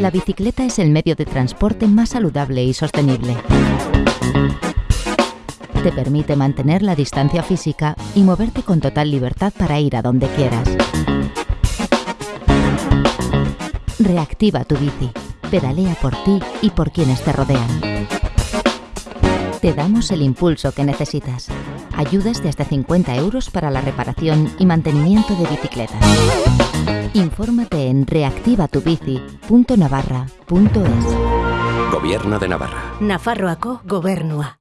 La bicicleta es el medio de transporte más saludable y sostenible. Te permite mantener la distancia física y moverte con total libertad para ir a donde quieras. Reactiva tu bici. Pedalea por ti y por quienes te rodean. Te damos el impulso que necesitas. Ayudas de hasta 50 euros para la reparación y mantenimiento de bicicletas. Infórmate en reactivatubici.navarra.es. Gobierno de Navarra. Nafarroako gobernua.